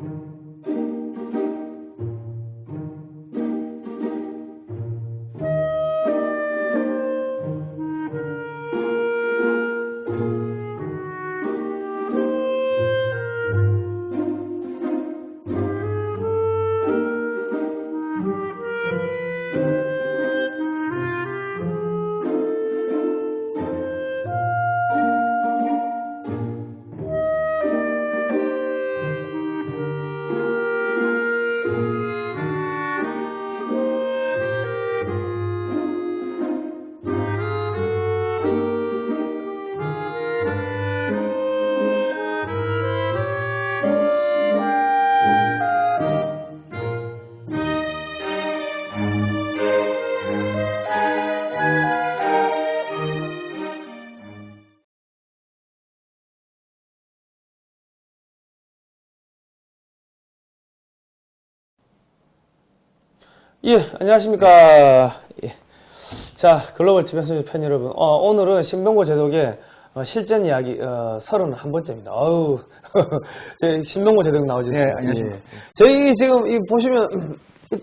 예, 안녕하십니까. 예. 자, 글로벌 TV에서 팬 여러분. 어, 오늘은 신병고 제독의 어, 실전 이야기 어, 31번째입니다. 아우, 저희 신병고 제독 나오죠. 네, 안녕하십니까. 저희 지금 이 보시면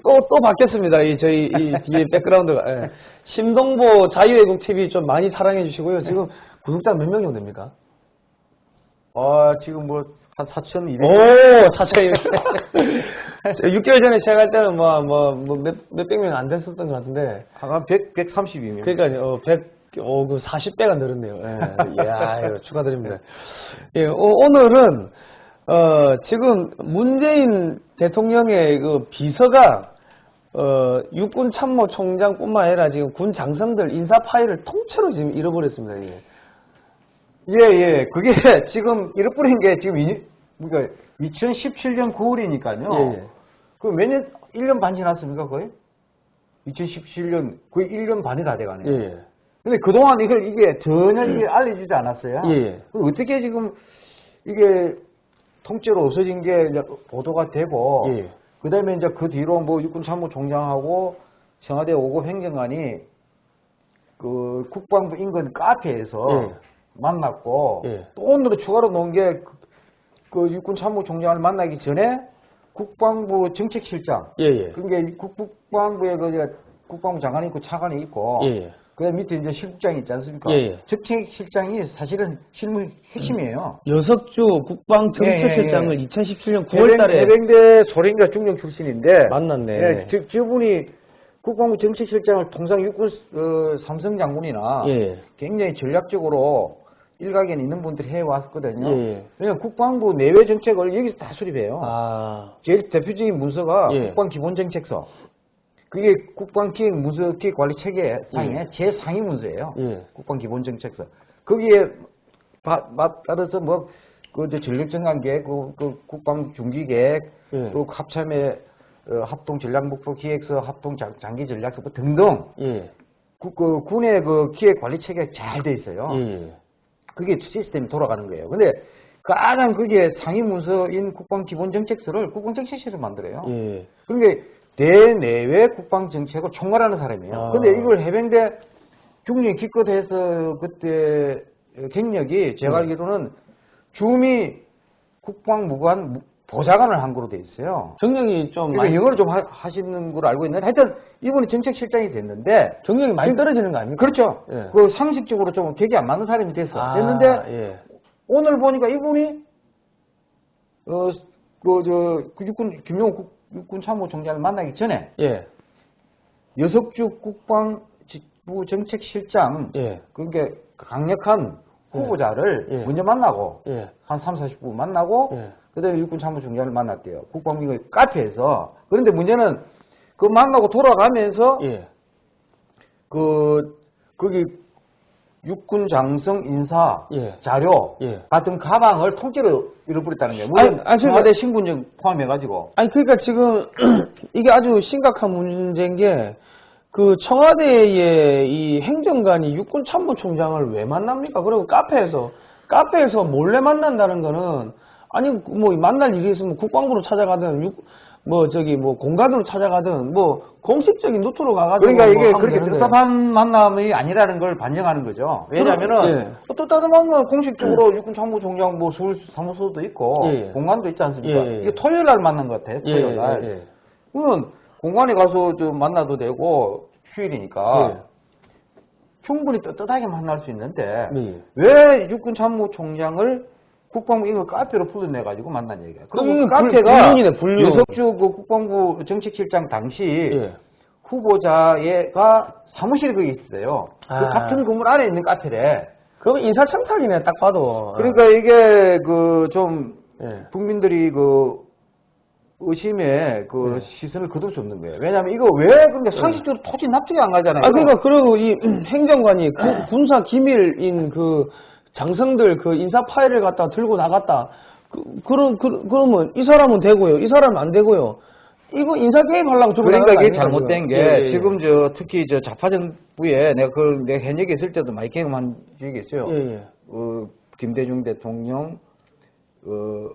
또, 또 바뀌었습니다. 이 저희 이 뒤에 백그라운드가. 예. 신동보 자유애국 TV 좀 많이 사랑해 주시고요. 지금 구독자 몇 명 정도 됩니까? 아, 지금 뭐, 한 4,200. 오, 사차이. 6개월 전에 시작할 때는 뭐, 뭐, 뭐 몇, 몇백 명 안 됐었던 것 같은데. 한 100, 132명. 그러니까요, 어, 100, 어, 그 40배가 늘었네요. 예. 이거 축하드립니다. 예, 어, 오늘은, 어, 지금 문재인 대통령의 그 비서가, 어, 육군 참모 총장뿐만 아니라 지금 군 장성들 인사 파일을 통째로 지금 잃어버렸습니다, 이게. 예, 예. 그게 지금 잃어버린 게 지금, 이, 그러니까 2017년 9월이니까요. 예, 예. 그몇 년, 1년 반 지났습니까, 거의? 2017년, 거의 1년 반이 다 돼가네요. 예, 예. 근데 그동안 이걸 이게 전혀 이게 알려지지 않았어요. 예, 예. 그 어떻게 지금 이게 통째로 없어진 게 이제 보도가 되고, 예. 그 다음에 이제 그 뒤로 뭐 육군 참모총장하고 청와대 5급 행정관이 그 국방부 인근 카페에서 예. 만났고, 예. 또 오늘은 추가로 놓은 게 그 육군 참모총장을 만나기 전에 국방부 정책실장, 예, 예. 그게 국방부에 그 국방부 장관이 있고 차관이 있고, 예, 예. 그다음 밑에 이제 실국장이 있지 않습니까? 예, 예. 정책실장이 사실은 실무 핵심이에요. 여석주 국방정책실장을 예, 예, 예. 2017년 9월 달에 해병대 소령과 중령 출신인데 만났네. 예, 저, 저분이 국방부 정책실장을 통상 육군 어, 삼성 장군이나 예. 굉장히 전략적으로 일각에는 있는 분들이 해왔거든요. 예, 예. 왜냐하면 국방부 내외 정책을 여기서 다 수립해요. 아, 제일 대표적인 문서가 예. 국방기본정책서. 그게 국방기획 문서 기획관리 체계 상의 예. 제상위 문서예요. 예. 국방기본정책서. 거기에 바, 바- 따라서 뭐, 그, 저 전력정관계획, 그, 그 국방중기계획, 예. 또 합참의 어, 합동전략목표 기획서, 합동장기전략서 뭐 등등, 예. 그, 그 군의 그 기획 관리 체계가 잘 돼 있어요. 예. 그게 시스템이 돌아가는 거예요. 근데 가장 그게 상위 문서인 국방 기본 정책서를 국방 정책실을 만들어요. 예. 그러니까 대내외 국방 정책을 총괄하는 사람이에요. 아. 근데 이걸 해병대 중령 기껏 해서 그때 경력이 제가 네. 알기로는 주미 국방무관 무- 보좌관을 한 거로 돼 있어요. 경력이 좀 그러니까 많이, 영어를 좀 하, 시는 걸로 알고 있는데 하여튼 이분이 정책실장이 됐는데 경력이 많이 떨어지는 거 아닙니까? 그렇죠. 예. 그 상식적으로 좀 격이 안 맞는 사람이 됐어. 아, 됐는데 예. 오늘 보니까 이분이 어 그저 그 육군 김용호 국- 육군 참모총장을 만나기 전에 예. 여석주 국방부 정책실장 예. 그러니까 강력한 후보자를 예. 먼저 만나고 예. 한 3, 40분 만나고 예. 그다음에 육군 참모총장을 만났대요. 국방부 카페에서. 그런데 문제는 그 만나고 돌아가면서 예. 그 거기 육군 장성 인사 예. 자료 예. 같은 가방을 통째로 잃어버렸다는 거예요. 물론 아니, 아니, 청와대 신분증 포함해가지고 아니, 그러니까 지금 이게 아주 심각한 문제인 게, 그 청와대의 이 행정관이 육군 참모총장을 왜 만납니까? 그리고 카페에서, 카페에서 몰래 만난다는 거는 아니 뭐 만날 일이 있으면 국방부로 찾아가든 육- 뭐 저기 뭐 공간으로 찾아가든 뭐 공식적인 루트로 가가지고 그러니까 뭐 이게 하면 그렇게 되는데. 뜻답한 만남이 아니라는 걸 반증하는 거죠. 왜냐하면은 예. 뭐 뜻답한 만남 공식적으로 육군 참모총장 뭐 서울 사무소도 있고 예, 예. 공간도 있지 않습니까? 예, 예. 이게 토요일 날 만난 것 같아. 예, 토요일 날. 예, 예. 그러면 공간에 가서 좀 만나도 되고 휴일이니까 예. 충분히 떳떳하게 만날 수 있는데 예. 왜 육군 참모총장을 국방부 이거 카페로 불러내 가지고 만난 얘기야. 그럼 그 카페가 불륜이네, 불륜. 유석주 그 국방부 정책실장 당시 예. 후보자가 사무실이 거기 있어요. 아. 그 같은 건물 안에 있는 카페래. 그럼 인사청탁이네 딱 봐도. 그러니까 이게 그좀 예. 국민들이 그 의심에 그 네. 시선을 거둘 수 없는 거예요. 왜냐하면 이거 왜 그런게 상식적으로 토지 납득이 안 가잖아요. 아 그러니까 그리고 이 행정관이 그 군사 기밀인 그 장성들 그 인사 파일을 갖다 들고 나갔다. 그, 그럼 그, 그러면 이 사람은 되고요. 이 사람은 안 되고요. 이거 인사 개입 하려고 들고 그러니까 이게 아닙니까, 잘못된? 게 예, 예. 지금 저 특히 저 좌파 정부에 내가 그걸 내가 현역에 있을 때도 많이 경험한 적이 있어요. 예, 예. 어, 김대중 대통령, 어,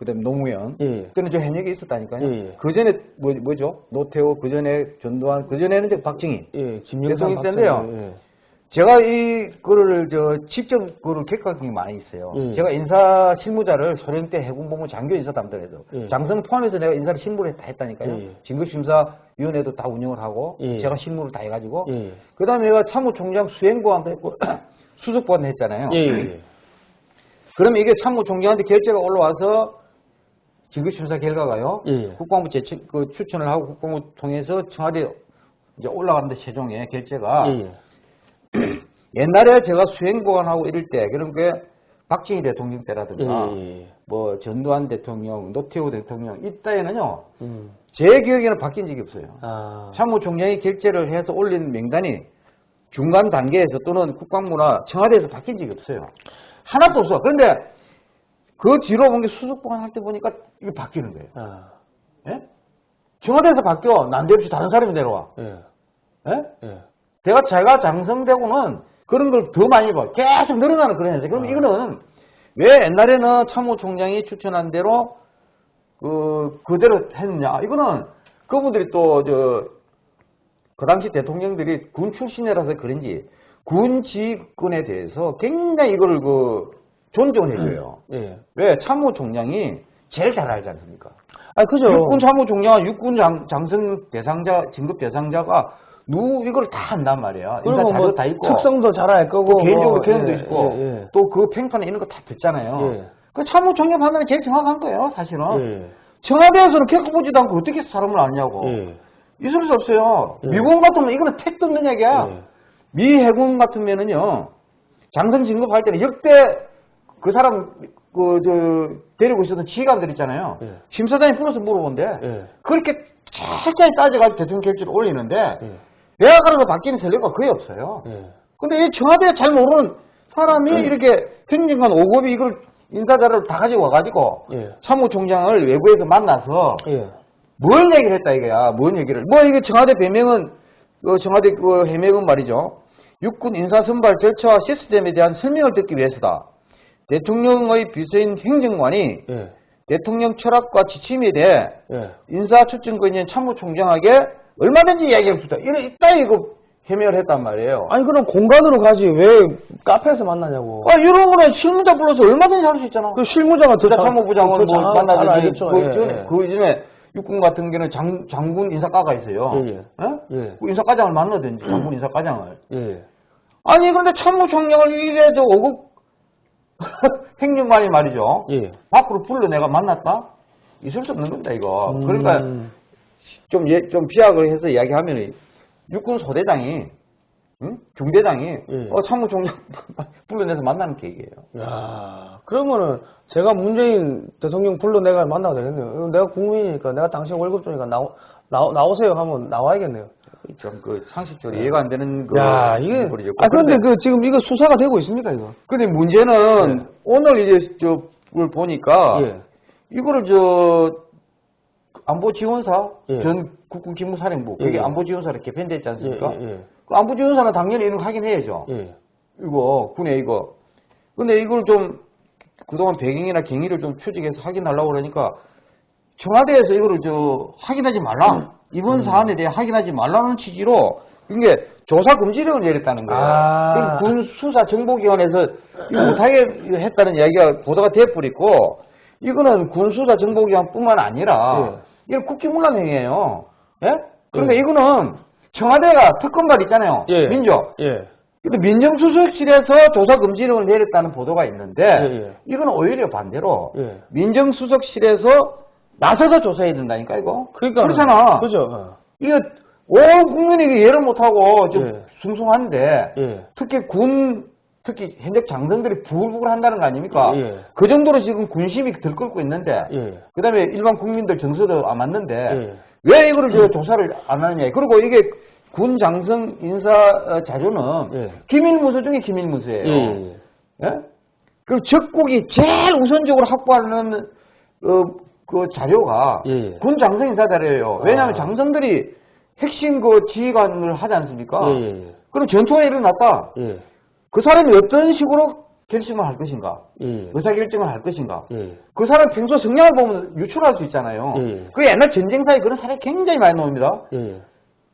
그다음 노무현. 예, 예. 그는 저 현역에 있었다니까요. 예, 예. 그 전에 뭐, 뭐죠? 노태우, 그 전에 전두환, 그 전에는 박정희. 예, 김영삼 때인데요. 예. 제가 이 거를 저 직접 객관한 게 많이 있어요. 예. 제가 인사 실무자를 소련 때 해군본부 장교 인사 담당해서 예. 장성 포함해서 내가 인사를 실무를 다 했다니까요. 예. 진급심사위원회도 다 운영을 하고 예. 제가 실무를 다 해가지고 예. 그다음에 내가 참모총장 수행보안도 했고 수석보안도 했잖아요. 그러면 이게 참모총장한테 결재가 올라와서 진급심사 결과가요. 예. 국방부 제그 추천을 하고 국방부 통해서 청와대 이제 올라가는데 최종에 결재가 예, 예. 옛날에 제가 수행 보관하고 이럴 때 그런 게 박정희 대통령 때라든가 예, 예. 뭐 전두환 대통령, 노태우 대통령 이때에는요 음. 제 기억에는 바뀐 적이 없어요. 아. 참모총장이 결재를 해서 올린 명단이 중간 단계에서 또는 국방부나 청와대에서 바뀐 적이 없어요. 하나도 없어. 그런데 그 뒤로 본 게 수석보관 할 때 보니까 이게 바뀌는 거예요. 아. 예? 청와대에서 바뀌어 난데없이 다른 사람이 내려와. 예. 예? 예. 제가 제가 장성되고는 그런 걸 더 많이 봐. 계속 늘어나는 그런 현상. 그럼 이거는 왜 옛날에는 참모총장이 추천한 대로 그 그대로 했느냐? 이거는 그분들이 또 저 그 당시 대통령들이 군 출신이라서 그런지 군 지휘권에 대해서 굉장히 이거를 그 존중을 해줘요. 예. 왜 참모총장이 제일 잘 알지 않습니까? 아, 그죠. 육군 참모총장과 육군 장, 장성 대상자 진급 대상자가 누 이걸 다 한단 말이야. 인사 그리고 자료 뭐 다 있고 특성도 잘 알 거고. 개인적으로 뭐, 경험도 예, 있고 예, 예. 또그 평판에 이런 거 다 듣잖아요. 예. 그 참모총장 판단이 제일 정확한 거예요, 사실은. 예. 청와대에서는 겪어보지도 않고 어떻게 사람을 아냐고. 예. 있을 수 없어요. 예. 미군 같으면 이거는 택도 없는 얘기야. 예. 미 해군 같으면은요, 장성 진급할 때는 역대 그 사람, 그, 저, 데리고 있었던 지휘관들 있잖아요. 예. 심사장이 불러서 물어본대. 예. 그렇게 철저히 따져가지고 대통령 결재를 올리는데, 예. 내각으로서 바뀌는 전례가 거의 없어요. 예. 근데 이 청와대에 잘 모르는 사람이 이렇게 행정관 5급이 이걸 인사자료를 다 가지고 와가지고, 예. 참모총장을 외부에서 만나서, 예. 뭘 얘기를 했다 이거야. 뭔 얘기를. 뭐 이게 청와대 배명은 그 청와대 그 해명은 말이죠. 육군 인사 선발 절차와 시스템에 대한 설명을 듣기 위해서다. 대통령의 비서인 행정관이 예. 대통령 철학과 지침에 대해 예. 인사 추천권 있는 참모총장에게 얼마든지 이야기할 수 있다. 이런 이따 이거 해명을 했단 말이에요. 아니 그럼 공간으로 가지 왜 카페에서 만나냐고. 아, 이런 거는 실무자 불러서 얼마든지 할 수 있잖아. 그 실무자가 더더뭐 만나든지 알겠죠. 그, 예, 전에, 예. 그 이전에 육군 같은 경우는 장, 장군 인사과가 있어요. 예, 예. 어? 예. 그 인사과장을 만나든지 장군 인사과장을. 예. 아니 그런데 참모총장을 이게 저 5급 행정관이 말이죠. 예. 밖으로 불러 내가 만났다? 있을 수 없는 겁니다 이거. 음. 그러니까 좀, 예, 좀 비약을 해서 이야기하면 육군 소대장이 응? 중대장이 예. 어, 참모총장 불러내서 만나는 계획이에요. 야, 그러면은 제가 문재인 대통령 불러 내가 만나야 되겠네요. 내가 국민이니까 내가 당신 월급 주니까 나오, 나오, 나오세요 하면 나와야겠네요. 좀그 상식적으로 이해가 안 되는 그 야, 이게. 아 그런데 그 지금 이거 수사가 되고 있습니까 이거? 근데 문제는 오늘 이제 저걸 보니까 예. 이거를 저 안보지원사 예. 전 국군 기무사령부 예, 그게 예. 안보지원사로 개편됐지 예, 않습니까? 예, 예. 그 안보지원사는 당연히 이런 거 확인해야죠. 예. 이거 군에 이거. 근데 이걸 좀 그동안 배경이나 경위를 좀 추적해서 확인하려고 그러니까 청와대에서 이거를 저 확인하지 말라. 이번 사안에 대해 확인하지 말라는 취지로 이게 조사 금지령을 내렸다는 거예요. 아. 군 수사 정보기관에서 이거 못하게 했다는 이야기가 보도가 돼버리고 이거는 군 수사 정보기관뿐만 아니라 이건 국기문란 행위예요. 예? 그러니까 예. 이거는 청와대가 특검발 있잖아요. 예. 민족. 예. 근데 민정수석실에서 조사 금지령을 내렸다는 보도가 있는데 예, 예. 이건 오히려 반대로 예. 민정수석실에서 나서서 조사해야 된다니까 이거. 그러니까 그렇잖아. 그죠. 어. 이거 온 국민이 이게 이해를 못하고 좀 예. 숭숭한데 예. 특히 군 특히 현역 장성들이 부글부글 한다는 거 아닙니까? 예. 그 정도로 지금 군심이 들끓고 있는데 예. 그다음에 일반 국민들 정서도 안 맞는데 예. 왜 이거를 저 조사를 안 하느냐. 그리고 이게 군 장성 인사 어, 자료는 예. 기밀 문서 중에 기밀 문서예요. 예. 예. 예? 그리고 적국이 제일 우선적으로 확보하는 어, 그 자료가 예, 예. 군 장성 인사 자료예요. 왜냐하면 아. 장성들이 핵심 그 지휘관을 하지 않습니까? 예, 예, 그럼 전투가 일어났다. 예. 그 사람이 어떤 식으로 결심을 할 것인가? 예. 의사결정을 할 것인가? 예. 그 사람 평소 성향을 보면 유출할 수 있잖아요. 예. 그 옛날 전쟁사에 그런 사람이 굉장히 많이 나옵니다. 예.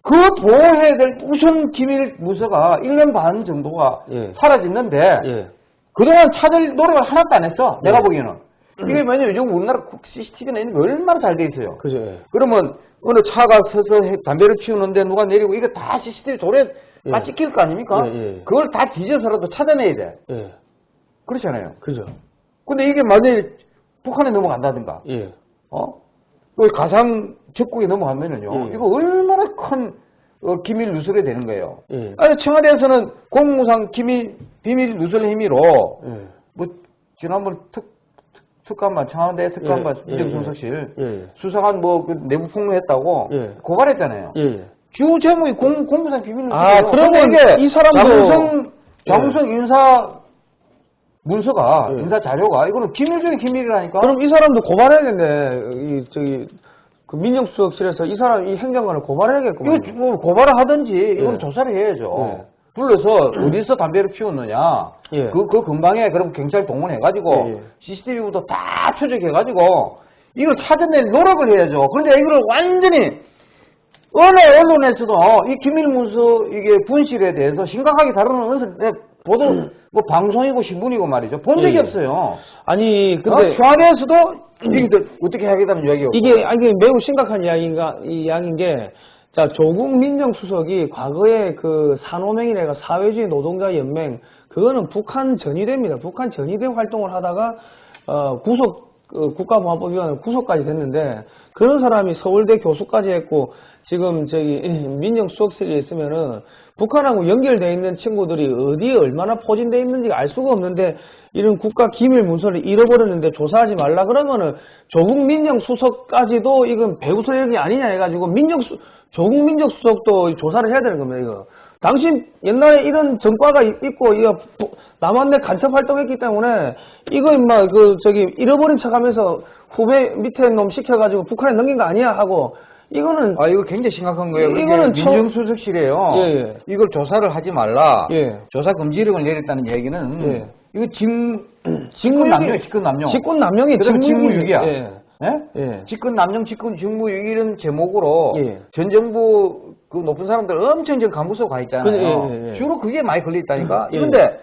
그 보호해야 될 우선 기밀 문서가 1년 반 정도가 예. 사라졌는데 예. 그동안 찾을 노력을 하나도 안 했어. 내가 예. 보기에는. 이게 뭐냐면 요즘 우리나라 CCTV는 게 얼마나 잘 돼 있어요. 그죠. 예. 그러면 어느 차가 서서 해- 담배를 피우는데 누가 내리고 이거 다 CCTV 다 예. 찍힐 거 아닙니까? 예, 예. 그걸 다 뒤져서라도 찾아내야 돼. 예. 그렇잖아요. 그죠. 근데 이게 만일 북한에 넘어간다든가, 예. 어? 그 가상 적국에 넘어가면은요, 예. 이거 얼마나 큰 어, 기밀 누설이 되는 거예요. 예. 아니, 청와대에서는 공무상 기밀, 비밀 누설 행위로, 예. 뭐, 지난번 특, 특- 특감반, 청와대 특감반, 예, 민정수석실, 예. 수사관 뭐, 그 내부 폭로했다고, 예. 고발했잖아요. 예. 예. 주 제목이 공, 공무상 비밀 누설이에요. 아, 그러면 근데 이 사람도- 장성, 장성 인사 문서가, 예. 인사 자료가, 이거는 기밀 중에 기밀이라니까? 그럼 이 사람도 고발해야겠네. 이 저기 그 민정수석실에서 이 사람 이 행정관을 고발해야겠구만. 이거 뭐 고발을 하든지 이건 예. 조사를 해야죠. 예. 불러서 어디서 담배를 피웠느냐. 예. 그, 그 근방에 그럼 경찰 동원해가지고 예, 예. CCTV부터 다 추적해가지고 이걸 찾아낼 노력을 해야죠. 그런데 이걸 완전히 어느 언론에서도 이 기밀문서 이게 분실에 대해서 심각하게 다루는 언론 네, 보도 뭐 방송이고 신문이고 말이죠. 본 적이 예, 예. 없어요. 아니 근데 근데 청와대에서도 이게 더 어떻게 하겠다는 이야기가 이게 아니 이게 매우 심각한 이야기가 이 이야기인 게. 자, 조국 민정수석이 과거에 그 산호맹이네가 사회주의 노동자 연맹 그거는 북한 전위대입니다. 북한 전위대 활동을 하다가 어, 구속 그 국가보안법위원회 구속까지 됐는데 그런 사람이 서울대 교수까지 했고 지금 저기 민정수석실에 있으면은 북한하고 연결돼 있는 친구들이 어디에 얼마나 포진돼 있는지 알 수가 없는데 이런 국가 기밀 문서를 잃어버렸는데 조사하지 말라 그러면은 조국 민정수석까지도 이건 배후설력이 아니냐 해가지고 민정수 조국 민정수석도 조사를 해야 되는 겁니다 이거. 당신 옛날에 이런 전과가 있- 있고 이거 부- 남한내 간첩 활동했기 때문에 이거 임마 그 저기 잃어버린 척하면서 후배 밑에 놈 시켜가지고 북한에 넘긴 거 아니야 하고 이거는 아 이거 굉장히 심각한 거예요. 이- 이거는 처- 민정수석실에요. 예, 예. 이걸 조사를 하지 말라. 예. 조사 금지령을 내렸다는 얘기는 예. 이거 직 직권 남용, 직권 남용. 직권 남용이 직무유기- 직무유기야. 예. 예? 예. 직권 남용, 직권 직무유기 이런 제목으로 예. 전 정부 그 높은 사람들 엄청 지금 간부소 가 있잖아요. 예, 예. 주로 그게 많이 걸려 있다니까. 예. 그런데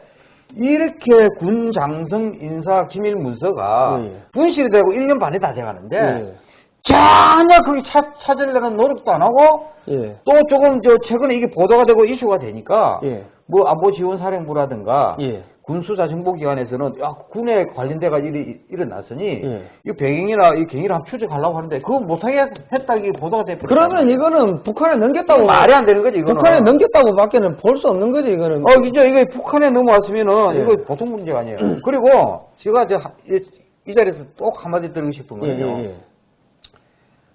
이렇게 군 장성 인사 기밀 문서가. 분실이 되고 1년 반이 다 돼가는데 예. 전혀 거기 찾, 찾으려는 노력도 안 하고 예. 또 조금 저 최근에 이게 보도가 되고 이슈가 되니까 예. 뭐 안보 지원 사령부라든가 예. 군수사 정보기관에서는 야 군에 관련돼가 일이 일어났으니 예. 이 배경이나 이 경위를 한번 추적하려고 하는데 그거 못하게 했다 이게 보도가 돼. 그러면 이거는 북한에 넘겼다고 말이 안 되는 거지 이거는. 북한에 넘겼다고 밖에는 볼 수 없는 거지 이거는. 어 진짜 이거 북한에 넘어왔으면은 예. 이거 보통 문제가 아니에요. 그리고 제가 저 이, 이 자리에서 꼭 한마디 드리고 싶은 예, 거는요.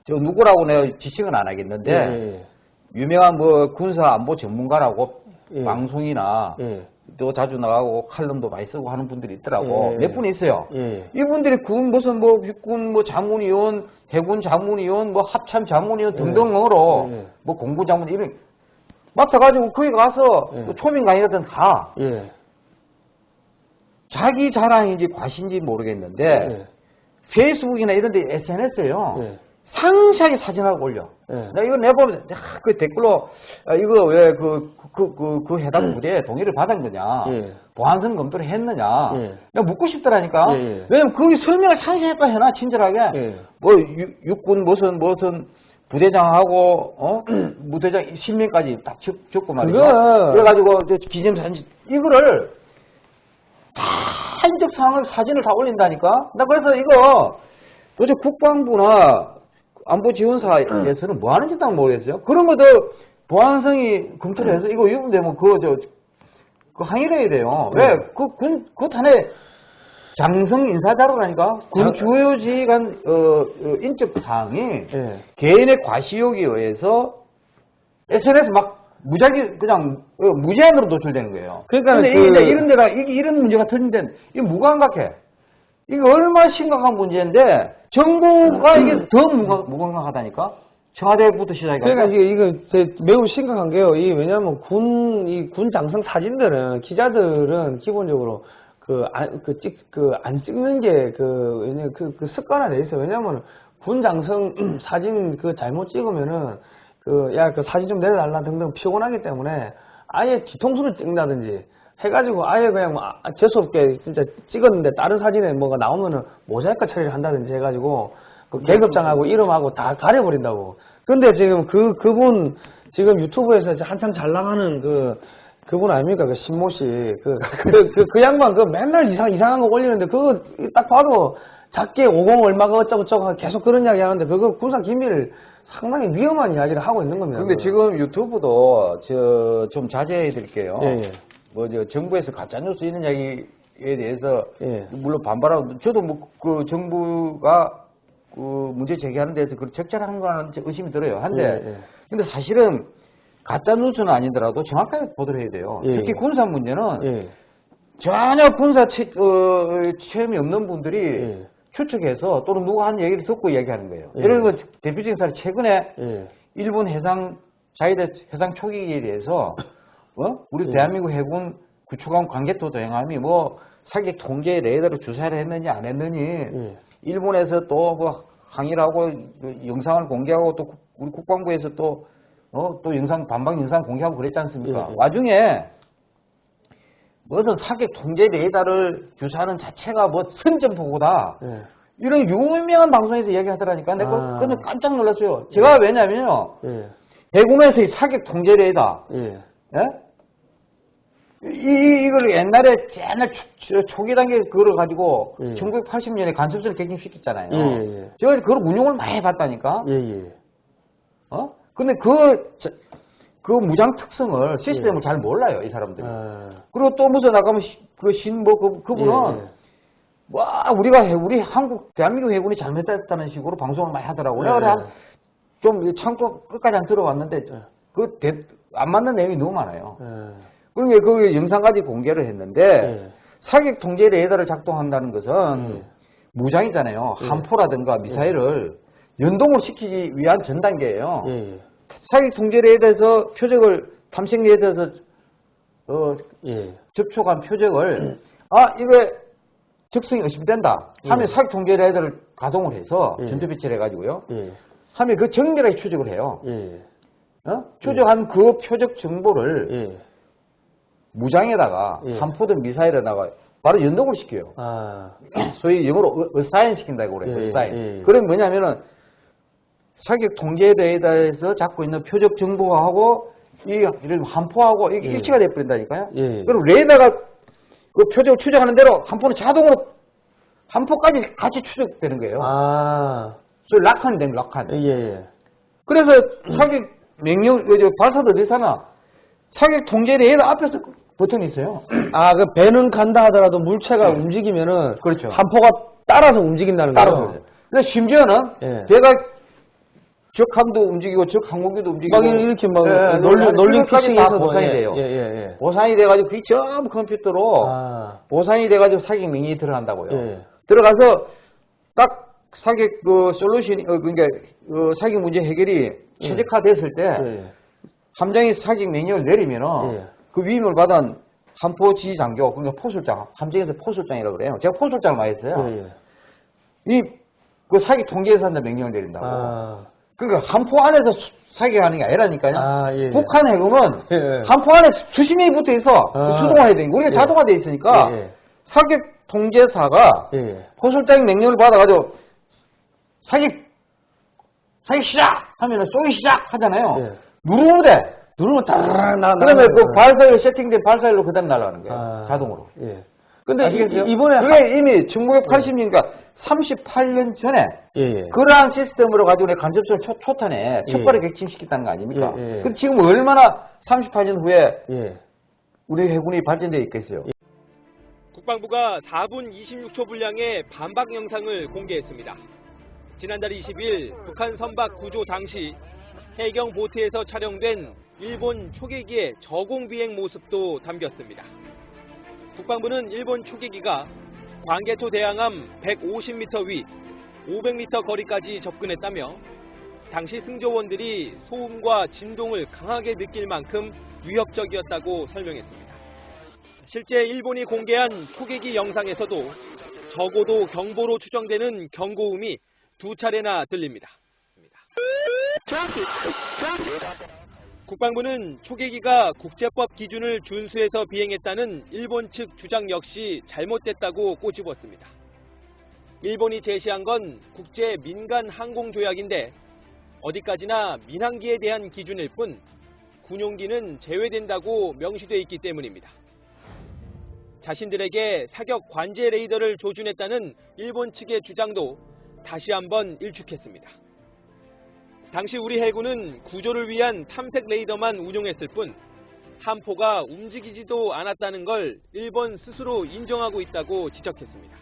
저 누구라고 내가 지칭은 안 하겠는데 예, 예, 유명한 뭐 군사 안보 전문가라고 예. 방송이나 예. 또 자주 나가고 칼럼도 많이 쓰고 하는 분들이 있더라고 예. 몇분 있어요. 예. 이분들이 군 무슨 뭐 육군 뭐 자문위원, 해군 자문위원, 뭐 합참 자문위원 등등으로 예. 뭐 공군 자문 이런 맡아가지고 거기 가서 초민 강의라든 가. 예. 자기 자랑인지 과신지 모르겠는데 예. 페이스북이나 이런 데 SNS에요. 예. 상세하게 사진하고 올려. 예. 나 이거 내보면 아, 그 댓글로 아, 이거 왜 그 그 그 그 해당 부대에 동의를 받은 거냐? 예. 보안성 검토를 했느냐? 예. 내가 묻고 싶더라니까. 예, 예. 왜냐면 거기 설명을 상세하게 해놔 친절하게. 예. 뭐 육- 육군 무슨 무슨 부대장하고 어 무대장 실명까지 딱 적, 적고 말이죠. 그거- 그래가지고 저 기념사진 이거를 다 인적 사항을 사진을 다 올린다니까. 나 그래서 이거 도대체 국방부나 안보 지원사에서는 뭐 하는지 딱 모르겠어요. 그런 것도 보안성이 검토를 해서 이거 유분되면 그거 저, 그 항의를 해야 돼요. 왜? 그 군, 그 탄에 장성 인사 자료라니까? 군 장- 주요 지휘관, 어, 어, 인적 사항이 예. 개인의 과시욕에 의해서 SNS 막 무작위 그냥 어, 무제한으로 노출되는 거예요. 그러니까 근데 그- 이런 이게 이런 문제가 터진데 이게 무감각해. 이게 얼마나 심각한 문제인데 정부가 이게 더 무감, 무감각하다니까. 청와대부터 시작해. 그러니까 이게 이거 제 매우 심각한 게요. 이 왜냐하면 군 이 군 장성 사진들은 기자들은 기본적으로 그안그찍그안 찍는 게그 왜냐 그, 그 습관화돼 있어 요. 왜냐하면 군 장성 사진 그 잘못 찍으면은 그 야 그 사진 좀 내려달라 등등 피곤하기 때문에 아예 뒤통수를 찍는다든지 해가지고 아예 그냥 뭐 아, 재수없게 진짜 찍었는데 다른 사진에 뭐가 나오면은 모자이크 처리를 한다든지 해가지고 그 계급장하고 이름하고 다 가려버린다고. 근데 지금 그, 그분, 지금 유튜브에서 한참 잘 나가는 그, 그분 아닙니까? 그 신모 씨. 그, 그, 그, 그 양반 그 맨날 이상, 이상한 거 올리는데 그거 딱 봐도 작게 50 얼마가 어쩌고저쩌고 계속 그런 이야기 하는데 그거 군사 기밀 상당히 위험한 이야기를 하고 있는 겁니다. 근데. 지금 유튜브도 저 좀 자제해 드릴게요. 예, 예. 뭐저 정부에서 가짜 뉴스 있는 이야기에 대해서 예. 물론 반발하고 저도 뭐 그 정부가 그 문제 제기하는 데서 그 적절한 거는 의심이 들어요. 한데 예, 예. 근데 사실은 가짜 뉴스는 아니더라도 정확하게 보도를 해야 돼요. 예, 특히 예. 군사 문제는 예. 전혀 군사 체, 어, 체험이 없는 분들이 예. 추측해서 또는 누가 한 얘기를 듣고 얘기하는 거예요. 예. 예를 들면 대표적인 사례 최근에 예. 일본 해상 자위대 해상 초기에 대해서 어? 우리 예. 대한민국 해군 구축함 관계토 도행함이 뭐 사격 통제 레이더를 주사를 했느니 안 했느니 예. 일본에서 또뭐 항의를 하고 그 영상을 공개하고 또 국- 우리 국방부에서 또 어, 또 영상 반박 영상 공개하고 그랬지 않습니까? 예, 예. 와중에 무슨 사격 통제 레이더를 주사하는 자체가 뭐 선전포고다. 예. 이런 유명한 방송에서 얘기하더라니까. 내가 아. 그건 깜짝 놀랐어요. 제가 왜냐면요. 예. 대구에서의 사격 통제 레이더. 예. 예? 이, 이- 이걸 옛날에 옛날 초, 초기 단계 그걸 가지고 예. 1980년에 간첩선을 갱신시켰잖아요. 예, 예, 예. 제가 그걸 운용을 많이 해봤다니까. 예, 예. 어? 근데 그, 저- 그 무장 특성을 시스템을 예. 잘 몰라요, 이 사람들이. 아. 그리고 또 무슨 아까 그 신 뭐 그, 그분은. 와 우리가 해- 우리 한국 대한민국 해군이 잘못했다는 식으로 방송을 많이 하더라고. 내가 예. 그래 좀 참고 끝까지 안 들어봤는데 예. 그안 맞는 내용이 너무 많아요. 예. 그러니까 그 영상까지 공개를 했는데 예. 사격 통제 레이더를 작동한다는 것은 예. 무장이잖아요. 예. 함포라든가 미사일을 연동을 시키기 위한 전 단계예요. 사격 통제 레이더에서 표적을 탐색 레이더에서 어, 예. 접촉한 표적을 아 이거 적성이 의심된다 하면 예. 사격 통제 레이더를 가동을 해서 예. 전투 배치를 해가지고요. 예. 하면 그 정밀하게 추적을 해요. 예. 어? 추적한 그 표적 정보를 예. 무장에다가 예. 함포든 미사일에다가 바로 연동을 시켜요. 아. 소위 영어로 어사인 시킨다고 그래요. 예, 어사인. 예. 그럼 뭐냐면은 사격 통제 레이더에서 잡고 있는 표적 정보하고 이 이런 함포하고 이게 예. 일치가 돼 버린다니까요. 예. 그럼 레이더가 그 표적을 추적하는 대로 함포는 자동으로 함포까지 같이 추적되는 거예요. 아. 소위 락한이 되는 락한. 예, 예. 그래서 사격 명령 어, 저 발사도 어디서나 사격 통제 레이더 앞에서 그 버튼이 있어요. 아, 그 배는 간다 하더라도 물체가 움직이면은 그렇죠. 한포가 따라서 움직인다는 거예요. 따라서. 근데 심지어는 예. 배가 적 함도 움직이고 적 항공기도 움직이고 막 이렇게 막 예, 그것까지 다 피싱에서도 보상이 예, 돼요. 예, 예, 예. 보상이 돼가지고 그게 전부 컴퓨터로 아. 보상이 돼가지고 사격 명령이 들어간다고요. 예. 들어가서 딱 사격 그 솔루션이 어, 그러니까 그 사격 문제 해결이 예. 최적화됐을 때 예. 함장이 사격 명령을 내리면은 예. 그 위임을 받은 함포 지휘장교, 그러니까 포술장, 함정에서 포술장이라고 그래요. 제가 포술장을 많이 했어요. 예, 예. 이, 그 사기 통제해서 한다 명령을 내린다고. 아, 그러니까 함포 안에서 수- 사격하는 게 아니라니까요. 아, 예, 예. 북한 해군은 예, 예. 함포 안에 수십 명이 붙어 있어. 아. 수동화해야 되니까. 우리가 예. 자동화돼 있으니까. 사격 통제사가. 포술장 명령을 받아가지고 사격 사격 시작 하면은 쏘기 시작 하잖아요. 예. 누르면 돼. 누르면 따라락 나, 그러면 그. 발사일로 세팅된 발사일로 그다음 날아가는 거예요. 아, 자동으로. 예. 근데 아시겠어요? 이, 번에 그게 이미 1980년과 38년 전에 예, 예. 그러한 시스템으로 가지고 내 간접선 초, 초탄에 예. 촉발을 객침시켰다는 거 아닙니까? 예, 예. 근데 지금 얼마나 38년 후에 예. 우리 해군이 발전되어 있겠어요? 국방부가 4분 26초 분량의 반박 영상을 공개했습니다. 지난달 20일 북한 선박 구조 당시 해경 보트에서 촬영된 일본 초계기의 저공 비행 모습도 담겼습니다. 국방부는 일본 초계기가 광개토 대항함 150m 위 500m 거리까지 접근했다며 당시 승조원들이 소음과 진동을 강하게 느낄 만큼 위협적이었다고 설명했습니다. 실제 일본이 공개한 초계기 영상에서도 적어도 경보로 추정되는 경고음이 두 차례나 들립니다. 국방부는 초계기가 국제법 기준을 준수해서 비행했다는 일본 측 주장 역시 잘못됐다고 꼬집었습니다. 일본이 제시한 건 국제 민간 항공 조약인데 어디까지나 민항기에 대한 기준일 뿐 군용기는 제외된다고 명시돼 있기 때문입니다. 자신들에게 사격 관제 레이더를 조준했다는 일본 측의 주장도 다시 한번 일축했습니다. 당시 우리 해군은 구조를 위한 탐색 레이더만 운용했을 뿐 함포가 움직이지도 않았다는 걸 일본 스스로 인정하고 있다고 지적했습니다.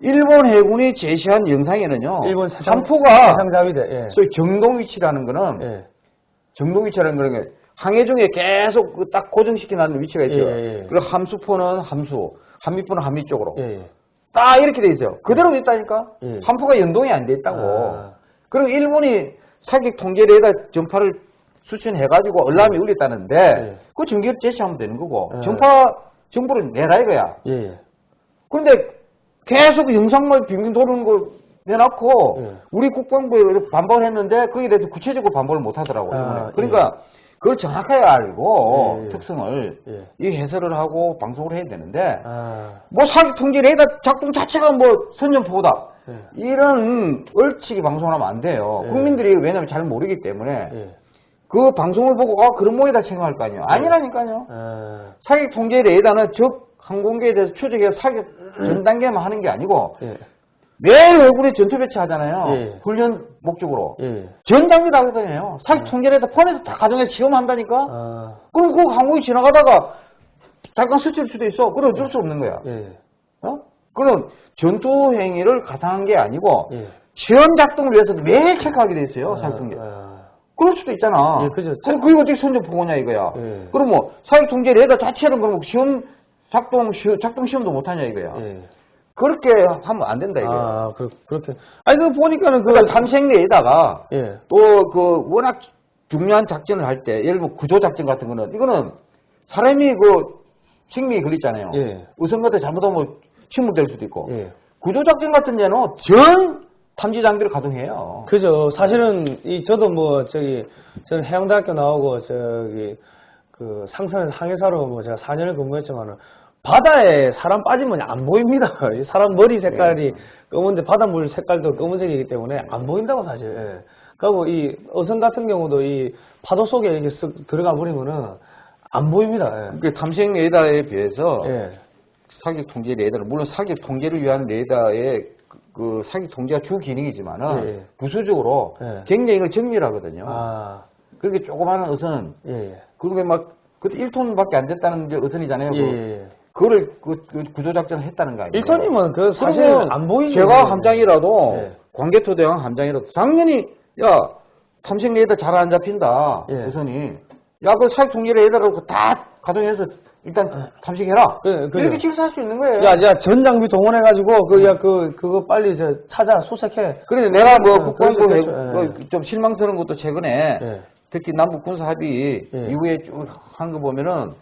일본 해군이 제시한 영상에는요. 일본 사상, 함포가 상자위대 예. 소위 정동 위치라는 거는 예. 정동 위치라는 거는 항해 중에 계속 그 딱 고정시켜 놨는 위치가 있어요. 예, 예, 예, 그리고 함수포는 함수, 한미포는 한미 쪽으로. 예, 예. 딱 이렇게 돼 있어요. 그대로 돼 있다니까. 예. 함포가 연동이 안 돼 있다고. 아. 그리고 일본이 사격 통제 레이더 전파를 수신해가지고 얼람이 울렸다는데 예. 그 전기를 제시하면 되는 거고 예. 전파 정보를 내라 이거야. 예, 예. 그런데 계속 영상만 빙빙 도는 걸 내놓고 예. 우리 국방부에 이렇게 반발을 했는데 거기에 대해서 구체적으로 반발을 못 하더라고요. 아. 그러니까 그걸 정확하게 알고 예, 예. 특성을 예. 이 해설을 하고 방송을 해야 되는데 아, 뭐 사기 통제 레이더 작동 자체가 뭐 선전포고다. 예. 이런 얼치기 방송을 하면 안 돼요. 예. 국민들이 왜냐면 잘 모르기 때문에 예. 그 방송을 보고 아 그런 모이다 생각할 거 아니에요. 아니라니까요. 아, 사격 통제 레이더는 적 항공기에 대해서 추적해 사격 전 단계만 하는 게 아니고 예. 매일 얼굴에 전투 배치하잖아요. 예. 훈련 목적으로. 예. 전 장비 다 하거든요. 사격 통제 레이더 포함해서 다 가정에서 시험한다니까. 아, 그럼 그 항공이 지나가다가 잠깐 스칠 수도 있어. 그럼 어쩔 수 없는 거야. 예. 어? 그럼 전투 행위를 가상한 게 아니고 예. 시험 작동을 위해서도 매일 체크하게 돼 있어요. 사격 통제. 아, 그럴 수도 있잖아. 예, 그죠. 그럼 그게 어떻게 선전 보고냐 이거야. 예. 그럼 뭐 사격 통제 레이더 자체는 그럼 시험 작동 시 작동 시험도 못 하냐 이거야. 예. 그렇게 하면 안 된다 이거야. 아, 그, 그렇게. 아니, 그 보니까는 그, 그러니까 탐색 레이더가 예. 또 그 워낙 중요한 작전을 할 때 예를 들어 구조 작전 같은 거는 이거는 사람이 그 생명이 걸리잖아요. 예. 우선 같은 잘못하면 침몰될 수도 있고. 예. 구조 작전 같은 데는 전 탐지 장비를 가동해요. 그죠. 사실은, 이, 저도 뭐, 저기, 저는 해양대학교 나오고, 저기, 그, 상선에서 항해사로 뭐, 제가 4년을 근무했지만은, 바다에 사람 빠지면 안 보입니다. 이 사람 머리 색깔이 검은데 바닷물 색깔도 검은색이기 때문에 안 보인다고 사실. 예. 그리고 이 어선 같은 경우도 이 파도 속에 이렇게 쓱 들어가 버리면은 안 보입니다. 그 탐색 레이더에 비해서 예. 예. 사격 통제 레이더는 물론 사격 통제를 위한 레이더의 그, 그 사격 통제가 주 기능이지만은 예. 부수적으로 예. 굉장히 이걸 정밀하거든요. 아, 그렇게 조그마한 어선 예, 예. 그게 막 그때 1톤밖에 안 됐다는 게 어선이잖아요. 예, 그, 예. 그거를 그, 그 구조 작전을 했다는 거 아니에요? 일선님은 그 사실 안 보이는 제가. 함장이라도 예. 광개토 대왕 함장이라도 당연히 야 탐색 레이더 잘 안 잡힌다 예. 우선이 야그 사격 통제 레이더를 다 가동해서 일단 탐식해라. 그래, 그래. 이렇게 질서할 수 있는 거예요. 야, 야, 전 장비 동원해가지고, 그, 야, 그, 그거 빨리 저 찾아, 수색해. 그래서 내가 뭐 어, 국방부 있겠죠. 예. 뭐좀 실망스러운 것도 최근에 예. 특히 남북 군사 합의 예. 이후에 쭉 한 거 보면은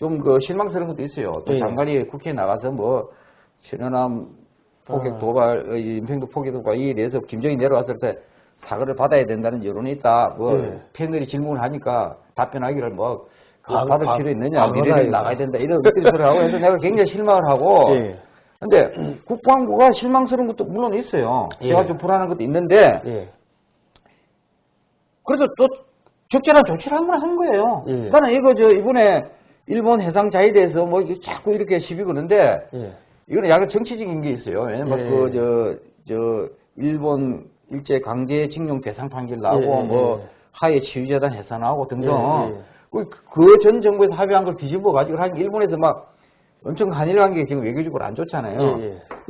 좀 그 실망스러운 것도 있어요. 또 예. 장관이 국회에 나가서 뭐 신현암 포격 아. 도발, 임평도 포격 도발 이에 대해서 김정이 내려왔을 때 사과를 받아야 된다는 여론이 있다. 뭐 예. 패널이 질문을 하니까 답변하기를 뭐 아, 받을 아, 필요 있느냐, 아, 미래를 나가야 된다 이런 엎드리 소리 하고 해서 내가 굉장히 실망을 하고 예. 근데 국방부가 실망스러운 것도 물론 있어요. 예. 제가 좀 불안한 것도 있는데 예. 그래서 또 적절한 조치를 한 번 한 거예요. 예. 나는 이거 저 이번에 일본 해상 자위대에서 뭐 자꾸 이렇게 시비 거는데 예. 이거는 약간 정치적인 게 있어요. 왜냐면 예. 그저저 일본 일제 강제 징용 배상 판결 나고 예, 예, 뭐 예. 하해 치유재단 해산하고 등등 예, 예. 그전 정부에서 합의한 걸 뒤집어 가지고 한 일본에서 막 엄청 한일 관계 지금 외교적으로 안 좋잖아요.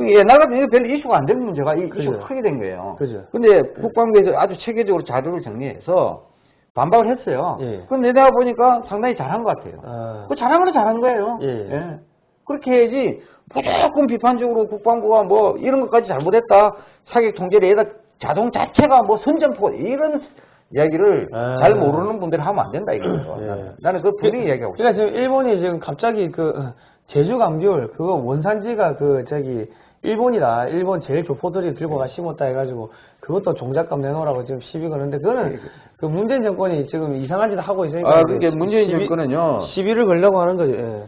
옛날 같으면 이거 별로 이슈가 안 되는 문제가 이 그죠. 이슈가 크게 된 거예요. 그죠. 근데 국방부에서 아주 체계적으로 자료를 정리해서 반박을 했어요. 예. 근데 내가 보니까 상당히 잘한 것 같아요. 아, 그 잘한 건 잘한 거예요. 예. 그렇게 해야지 무조건 비판적으로 국방부가 뭐 이런 것까지 잘못했다. 사격 통제를 에다 자동 자체가 뭐 선전포 이런 이야기를 아. 잘 모르는 분들이 하면 안 된다 이거죠. 예. 나는. 그 분위기 이야기하고 싶어요. 그러니까 지금 일본이 지금 갑자기 그 어, 제주 감귤 그거 원산지가 그 저기 일본이다. 일본 제일 교포들이 들고 가 심었다 해가지고 그것도 종잣값 내놓으라고 지금 시비 거는데 그거는 그 문재인 정권이 지금 이상한 짓 하고 있으니까 아, 그게 문재인 시비- 정권은요. 시비를 걸려고 하는 거죠. 예.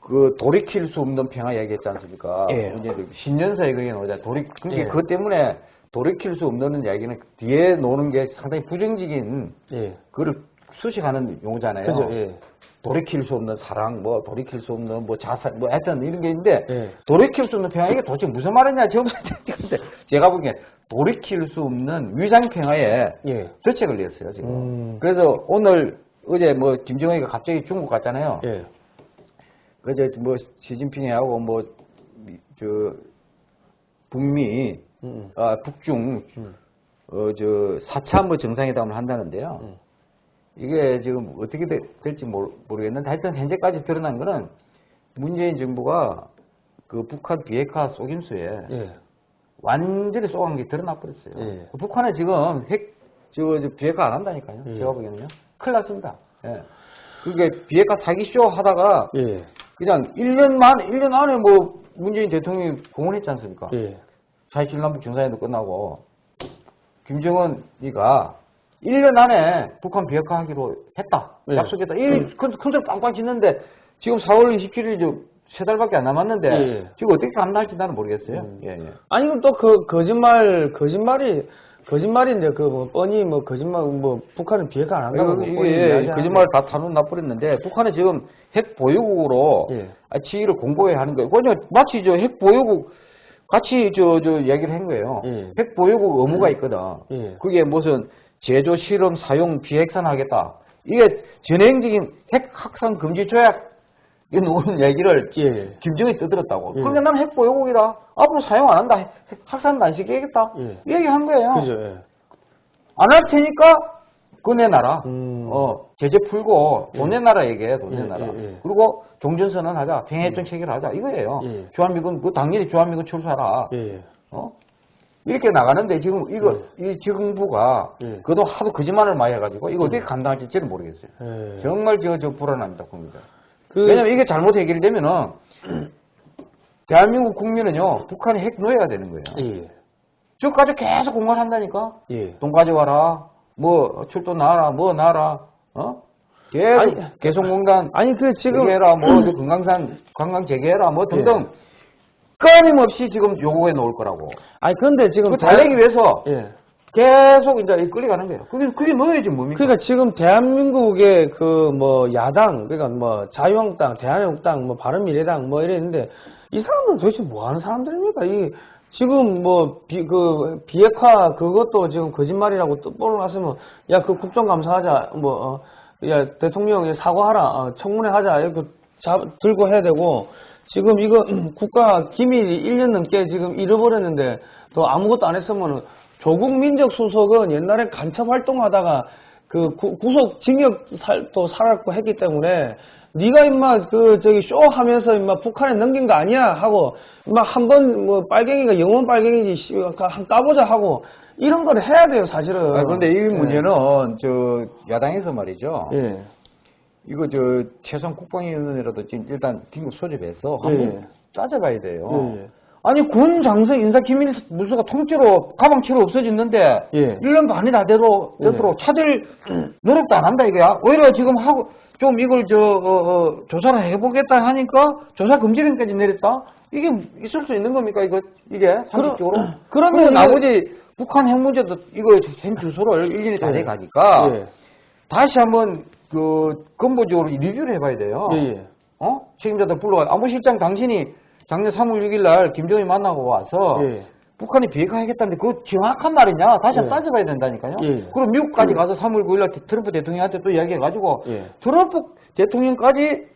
그 돌이킬 수 없는 평화 얘기했지 않습니까? 예. 문재인. 신년사에 그게 나오자. 돌이 그게 예. 그것 때문에 돌이킬 수 없는 이야기는 뒤에 노는 게 상당히 부정적인 예. 그걸 수식하는 용어잖아요. 그죠. 예. 돌이킬 수 없는 사랑, 뭐 돌이킬 수 없는 뭐 자살, 뭐 하여튼 이런 게 있는데 예. 돌이킬 수 없는 평화 이게 도대체 무슨 말이냐 지금 제가 보기엔 돌이킬 수 없는 위장 평화에 예. 덫에 걸렸어요 지금. 음. 그래서 오늘 어제 뭐 김정은이가 갑자기 중국 갔잖아요. 예. 그저 뭐 시진핑하고 뭐 저 북미 음. 아 북중 음. 어저 4차 뭐 정상회담을 한다는데요. 음. 이게 지금 어떻게 되- 될지 모르, 모르겠는데 하여튼 현재까지 드러난 거는 문재인 정부가 그 북한 비핵화 속임수에 예. 완전히 쏘간 게 드러나 버렸어요. 예. 북한은 지금 핵, 저, 저 비핵화 안 한다니까요. 예. 제가 보기에는요. 큰일 났습니다. 예. 그게 비핵화 사기쇼 하다가 예. 그냥 1년 만, 1년 안에 뭐 문재인 대통령이 공언했지 않습니까? 예. 4.27 남북 정상회담 끝나고 김정은이가 1년 안에 북한 비핵화하기로 했다. 네. 약속했다. 이 큰, 큰소리 빵빵 짓는데 지금 4월 27일 세 달밖에 안 남았는데 예. 지금 어떻게 감당할지 나는 모르겠어요. 음. 예, 예. 아니 그럼 또 그 거짓말 거짓말이 거짓말인데 그 뭐 뻔히 뭐 거짓말 뭐 북한은 비핵화 안 한다고 뭐 이게. 거짓말 다 타놓은 나버렸는데 북한은 지금 핵 보유국으로 예. 아, 지위를 공고해 하는 거예요. 그냥 마치 저 핵 보유국 같이 저, 저 이야기를 한 거예요. 예. 핵 보유국 의무가 있거든. 예. 그게 무슨 제조, 실험, 사용, 비핵산 하겠다. 이게 전행적인 핵 확산 금지 조약 이 놓은 얘기를 예. 김정은이 떠들었다고. 예. 그러니까 나는 핵 보유국이다. 앞으로 사용 안 한다. 핵안 시키겠다. 예. 이 얘기한 거예요. 예. 안할 테니까 그거 내놔라. 음. 어, 제재 풀고 돈 내놔라 얘기해, 돈 예, 내놔라. 예, 예. 그리고 종전선언 하자, 평해협정 체결 하자 이거예요. 예. 주한미군, 그 당연히 주한미군. 예. 어? 이렇게 나가는데 지금 이거 이 정부가 예. 그도 하도 거짓말을 많이 해가지고 이거 어떻게 감당할지 저는 모르겠어요. 예. 정말 저, 저 불안합니다, 봅니다. 그 왜냐면 이게 잘못 해결되면은 대한민국 국민은요 북한의 핵 노예가 되는 거예요. 예. 저까지 계속 공갈한다니까. 예. 돈 가져와라. 뭐 출도 나라, 뭐 나라, 어? 계속 아니, 개성공단 아니 그 지금 재개해라, 뭐 저 금강산 관광 재개해라, 뭐 등등 끊임없이 지금 요구해 놓을 거라고. 아니 근데 지금 그 달래기 위해서 예. 계속 이제 끌려가는 거예요. 그게 그게 뭐예요, 지금 뭡니까? 그러니까 지금 대한민국의 그 뭐 야당 그러니까 뭐 자유한국당, 대한민국당, 뭐 바른미래당 뭐 이랬는데 이 사람들은 도대체 뭐 하는 사람들입니까? 이 지금 뭐 비 그 비핵화 그것도 지금 거짓말이라고 또 뽀로났으면 야 그 국정감사하자 뭐 어, 야 대통령이 사과하라 어, 청문회 하자 이렇게 잡 들고 해야 되고 지금 이거 국가 기밀이 1년 넘게 지금 잃어버렸는데 또 아무것도 안 했으면은 조국 민정 수석은 옛날에 간첩 활동하다가 그 구, 구속 징역 살도 살았고 했기 때문에 네가 임마 그 저기 쇼 하면서 임마 북한에 넘긴 거 아니야 하고 임마 한번 뭐 빨갱이가 영원 빨갱이지 씨, 한 까보자 하고 이런 걸 해야 돼요 사실은. 아, 그런데 이 예. 문제는 저 야당에서 말이죠. 예. 이거 저 최소한 국방위원회라도 지금 일단 긴급 소집해서 예, 한번 예. 따져봐야 돼요. 예, 예. 아니 군 장성 인사 기밀 문서가 통째로 가방채로 없어졌는데 예. 1년 반이 다 되도록, 예. 되도록 찾을 노력도 안 한다 이거야. 오히려 지금 하고 좀 이걸 저 어, 어, 조사를 해보겠다 하니까 조사 금지령까지 내렸다. 이게 있을 수 있는 겁니까 이거 이게 상식적으로? 그러면 그러면 나머지 북한 핵 문제도 이거 현 주소를 1년이 다 예. 돼 가니까 예. 다시 한번 그 근본적으로 리뷰를 해봐야 돼요. 예, 예. 어? 책임자들 불러가 안보실장 당신이 작년 3월 6일 날 김정일 만나고 와서 예. 북한이 비핵화하겠다는데 그거 정확한 말이냐? 다시 한번 예. 따져봐야 된다니까요. 예. 그럼 미국까지 가서 3월 9일 날 트럼프 대통령한테 또 이야기해가지고 예. 트럼프 대통령까지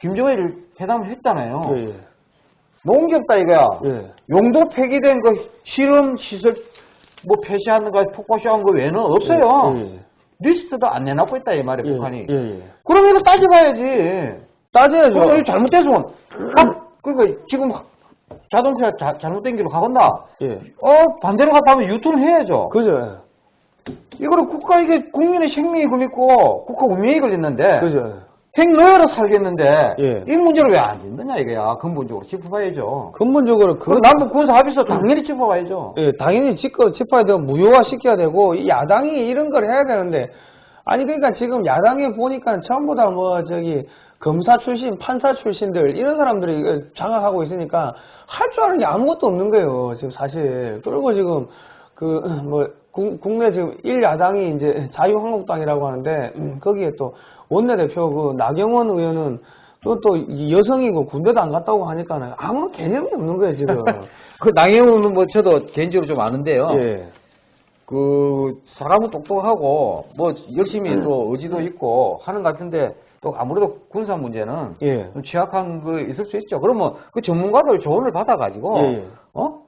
김정일 회담을 했잖아요. 예, 예. 없다 이거야. 예. 용도 폐기된 그 실험 시설 뭐 폐쇄하는 거 폭파쇼한 거 외에는 없어요. 리스트도 안 내놓고 있다 이 말이에요 예, 북한이. 예, 예. 그럼 이거 따져봐야지. 따져야죠. 그럼 이거 잘못됐으면 아, 그러니까 지금 자동차 자, 잘못된 길로 가건다. 예. 어 반대로 갔다 하면 유턴을 해야죠. 그죠. 이거는 국가 이게 국민의 생명이 걸리고 국가 운명이 걸렸는데 그죠. 핵노예로 살겠는데 예. 이 문제를 왜 안 짓느냐 이거야 근본적으로 짚어봐야죠. 근본적으로 그그 남북 군사 합의서 당연히 짚어봐야죠. 예, 당연히 짚어, 짚어야 되고 무효화 시켜야 되고 이 야당이 이런 걸 해야 되는데 아니 그러니까 지금 야당에 보니까 전부 다 뭐 저기 검사 출신, 판사 출신들 이런 사람들이 장악하고 있으니까 할 줄 아는 게 아무것도 없는 거예요. 지금 사실 그리고 지금 그 뭐 국내 지금 일 야당이 이제 자유한국당이라고 하는데 음, 거기에 또 원내대표 그 나경원 의원은 그것도 이 여성이고 군대도 안 갔다고 하니까는 아무 개념이 없는 거예요 지금. 그 나경원은 뭐 저도 개인적으로 좀 아는데요. 예. 그 사람은 똑똑하고 뭐 열심히 음. 또 의지도 있고 하는 것 같은데 또 아무래도 군사 문제는 예. 좀 취약한 거 있을 수 있죠. 그러면 그 전문가들 조언을 받아가지고 예, 예. 어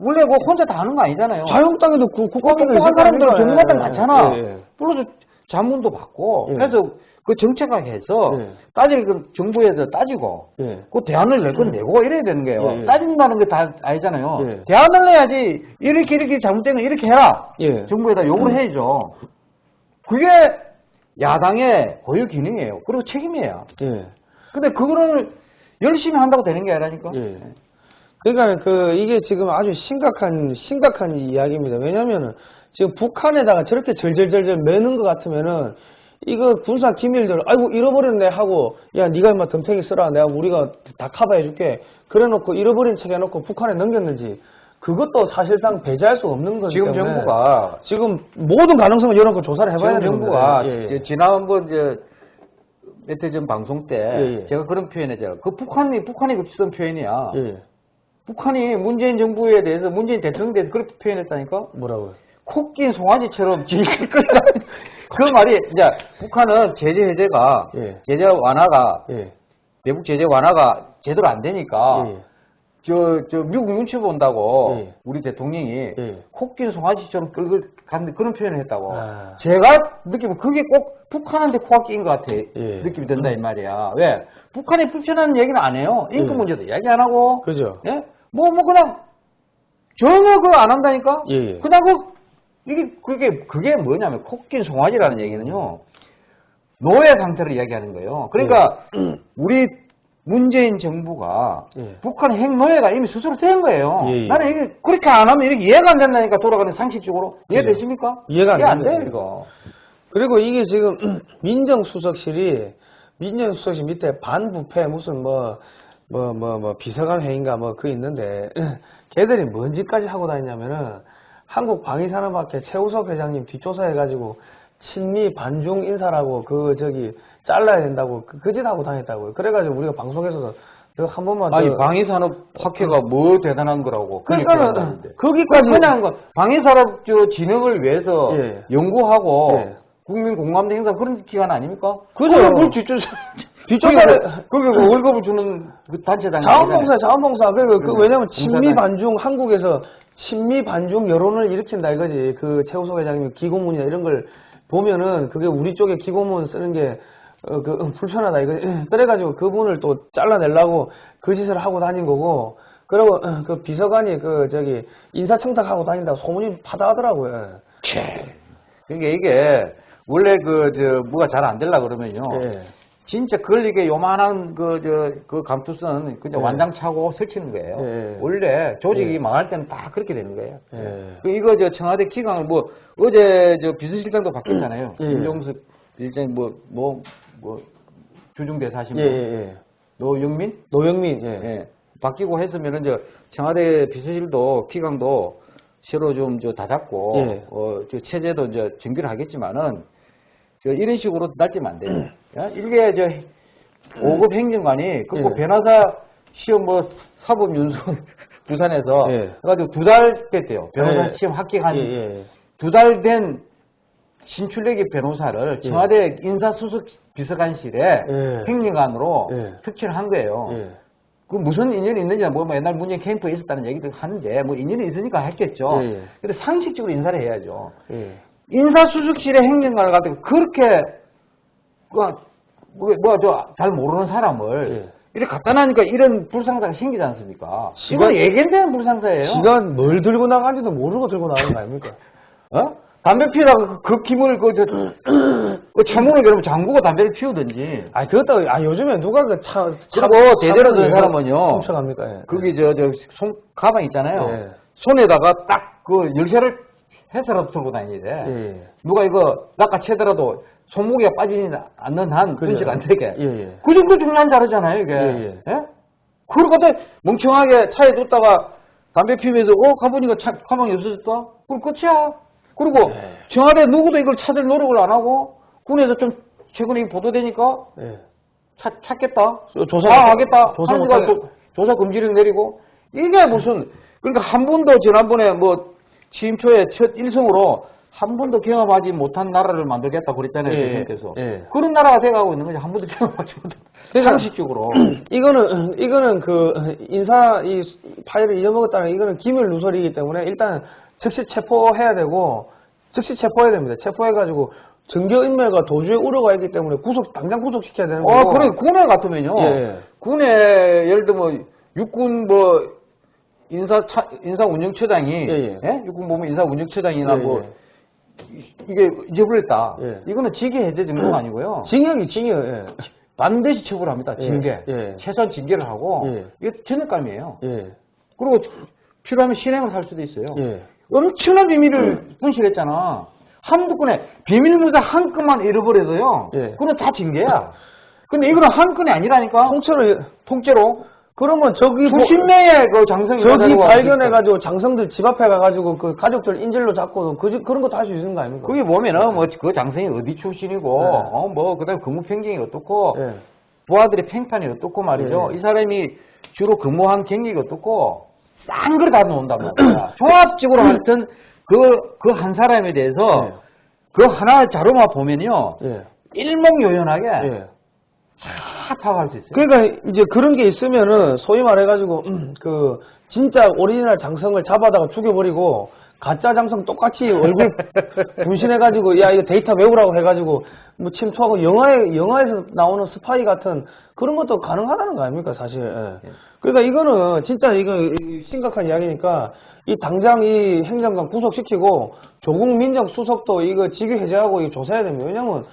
원래 그 혼자 다 하는 거 아니잖아요. 자유한국당에도 그 국가기도 똑똑한 사람들은 전문가들 예, 많잖아. 예, 예. 불러서 자문도 받고 예. 해서 그 정책화해서 예. 따질 그 정부에서 따지고 예. 그 대안을 낼 건 내고 이래야 되는 거예요. 예, 예. 따진다는 게 다 아니잖아요. 예. 대안을 내야지 이렇게 이렇게 잘못된 거 이렇게 해라. 예. 정부에다 요구를 해야죠. 그게 야당의 고유 기능이에요. 그리고 책임이에요. 예. 근데 그거를 열심히 한다고 되는 게 아니라니까. 예. 그러니까 그 이게 지금 아주 심각한 심각한 이야기입니다. 왜냐면은 지금 북한에다가 저렇게 절절절절 매는 것 같으면은 이거 군사 기밀들 아이고 잃어버렸네 하고 야 네가 임마 덤탱이 쓰라 내가 우리가 다 커버해줄게 그래놓고 잃어버린 척 해놓고 북한에 넘겼는지 그것도 사실상 배제할 수 없는 거기 지금 정부가 지금 모든 가능성을 열어놓고 조사를 해봐야 되는 정부가. 예, 예. 지난번 이제 몇 해 전 방송 때 예, 예. 제가 그런 표현했죠. 그 북한이 북한이 그 쓰던 표현이야. 예. 북한이 문재인 정부에 대해서 문재인 대통령에 대해서 그렇게 표현했다니까. 뭐라고요? 코낀 송아지처럼 질질 끌다. 그 말이 이제 북한은 제재 해제가 예. 제재 완화가 예. 대북 제재 완화가 제대로 안 되니까 예. 저, 저 미국 눈치 본다고 예. 우리 대통령이 예. 코낀 송아지처럼 끌고 가는 그런 표현을 했다고. 아. 제가 느끼면 그게 꼭 북한한테 코가 낀것 같아. 예. 느낌이 든다 이 말이야. 왜? 북한이 불편한 얘기는 안 해요. 인권 예. 문제도 이야기 안 하고. 그죠? 예? 뭐, 뭐, 그냥, 전혀 그거 안 한다니까? 예, 예. 그냥 그, 이게, 그게, 그게 뭐냐면, 코낀 송아지라는 얘기는요, 노예 상태를 이야기하는 거예요. 그러니까, 우리 문재인 정부가, 예. 북한 핵노예가 이미 스스로 된 거예요. 예, 예. 나는 이게, 그렇게 안 하면 이렇게 이해가 안 된다니까, 돌아가는 상식적으로. 이해되십니까? 이해가 안 이해 안. 돼요, 이거. 그리고 이게 지금 민정수석실이 민정수석실 밑에 반부패 무슨 뭐 뭐 뭐 뭐 비서관 회의인가 뭐 그 있는데 걔들이 뭔 짓까지 하고 다니냐면은 한국 방위산업학회 최우석 회장님 뒷조사해가지고 친미 반중 인사라고 그 저기 잘라야 된다고 그짓 하고 다녔다고요. 그래가지고 우리가 방송에서도 그한 번만 아니, 더- 방위산업 학회가 뭐 대단한 거라고. 그러니까는. 거기까지 그냥 그 방위산업 저 진흥을 위해서 예. 연구하고 예. 국민 공감대 행사 그런 기관 아닙니까? 그죠. 뭘 뒷조사 뒷조사를 그게 그 월급을 주는 그 단체장 자원봉사, 자원봉사. 그, 그, 그 음, 왜냐면 친미. 반중, 한국에서 친미 반중 여론을 일으킨다 이거지. 그 최우석 회장님 기고문이나 이런 걸 보면은 그게 우리 쪽에 기고문 쓰는 게 어, 그, 음, 불편하다 이거 그래가지고 그분을 또 잘라내려고 그 짓을 하고 다닌 거고 그리고 어, 그 비서관이 그 저기 인사청탁하고 다닌다고 소문이 파다하더라고요. 그러니까 이게 원래 그 저 뭐가 잘안 되려 그러면요. 예. 진짜 걸리게 요만한 그 저 그 감투선 그냥 예. 완장 차고 설치는 거예요. 예. 원래 조직이 예. 망할 때는 다 그렇게 되는 거예요. 예. 그 이거 저 청와대 기강을 뭐 어제 저 비서실장도 바뀌었잖아요. 예. 김종석 일장 뭐 뭐 뭐 주중대사신 예, 분 예, 예. 노영민 노영민, 예. 예. 바뀌고 했으면은 저 청와대 비서실도 기강도 새로 좀 저 다 잡고 예. 어, 저 체제도 이제 정비를 하겠지만은 저 이런 식으로 날뛰면 안 돼요. 야, 이게 저 5급 행정관이 그 예. 변호사 시험 뭐 사법 윤수 부산에서 예. 그래가지고 두 달 됐대요. 변호사 예. 시험 합격한 예, 예. 두달 된 신출내기 변호사를 예. 청와대 인사수석 비서관실에 예. 행정관으로 예. 특채를 한 거예요. 예. 그 무슨 인연이 있는지 뭐, 뭐 옛날 문재인 캠프에 있었다는 얘기도 하는데 뭐 인연이 있으니까 했겠죠. 예, 예. 근데 상식적으로 인사를 해야죠. 예. 인사수석실에 행정관을 가지고 그렇게 뭐뭐저잘 모르는 사람을 예. 이렇게 갖다 놔니까 이런 불상사가 생기지 않습니까? 시간- 이건 예견되는 불상사예요. 지가 뭘 들고 나간지도 모르고 들고 나가는 거 아닙니까? 어? 담배 피우다가 그, 그 김을 그, 저, 그 차문을 그러면 잠그고 담배를 피우든지. 아, 그것도, 아, 요즘에 누가 그 차, 차, 그리고 제대로 된 사람은요. 훔쳐갑니까? 예. 거기 저, 저, 손, 가방 있잖아요. 예. 손에다가 딱 그 열쇠를 해서라도 들고 다녀야 돼. 예. 누가 이거 낚아채더라도 손목에 빠지지 않는 한. 분실 안 되게. 예, 예. 그 정도 중요한 자료잖아요, 이게. 예, 예. 그걸 갖다 멍청하게 차에 뒀다가 담배 피우면서, 어, 가보니까 차, 가방이 없어졌다? 그럼 끝이야. 그리고 예. 청와대 누구도 이걸 찾을 노력을 안 하고, 군에서 좀 최근에 보도되니까 예. 찾, 찾겠다. 조사 아, 못- 하겠다. 조사 조사 금지령 내리고. 이게 무슨, 그러니까 한 번도 지난번에 뭐 취임 초에 첫 일성으로 한 번도 경험하지 못한 나라를 만들겠다 그랬잖아요. 예, 대통령께서. 예. 그런 나라가 돼가고 있는 거죠. 한 번도 경험하지 못한. 그러니까 상식적으로. 이거는, 이거는 그, 인사, 이 파일을 잊어먹었다는 이거는 기밀 누설이기 때문에 일단 즉시 체포해야 되고, 즉시 체포해야 됩니다. 체포해가지고, 증거인멸과 도주의 우려가 있기 때문에 구속, 당장 구속시켜야 되는 거고. 어, 그래, 군에 같으면요. 예. 군에, 예를 들면, 육군 뭐, 인사, 차, 인사 운영처장이, 예, 예. 육군 보면 인사 운영처장이나 예, 뭐, 예. 이게 잊어버렸다. 예. 이거는 징계 해제 정도가 아니고요. 징역이 징역, 예. 반드시 처벌합니다. 예, 징계. 예. 최소한 징계를 하고, 예. 이게 전역감이에요. 예. 그리고 필요하면 실행을 할 수도 있어요. 예. 엄청난 비밀을 분실했잖아. 한두 건에 비밀문서 한 건만 잃어버려도요. 예. 그건 다 징계야. 근데 이거는 한 건이 아니라니까. 통째로, 통째로 그러면 저기, 뭐- 수십 명의 그 장성이 저기 가지고 발견해가지고 장성들 집 앞에 가가지고 그 가족들 인질로 잡고 그, 그런 것도 할 수 있는 거 아닙니까? 그게 보면은 뭐그 장성이 어디 출신이고 네. 어뭐 그다음에 근무 평경이 어떻고 예. 부하들의 평판이 어떻고 말이죠. 예. 이 사람이 주로 근무한 경력이 어떻고 싹 그걸 다 넣는단 말이야. 종합적으로 하여튼 그 그 한 사람에 대해서 예. 그 하나 자료만 보면요 예. 일목요연하게 예. 다 파악할 수 있어요. 그러니까 이제 그런 게 있으면은 소위 말해가지고 음, 그 진짜 오리지널 장성을 잡아다가 죽여버리고 가짜 장성 똑같이 얼굴 분신해가지고 야 이거 데이터 외우라고 해가지고 뭐 침투하고 영화에 영화에서 나오는 스파이 같은 그런 것도 가능하다는 거 아닙니까 사실. 예. 그러니까 이거는 진짜 이거 이- 심각한 이야기니까 이 당장 이 행정관 구속시키고 조국 민정 수석도 이거 직위 해제하고 이거 조사해야 됩니다. 왜냐면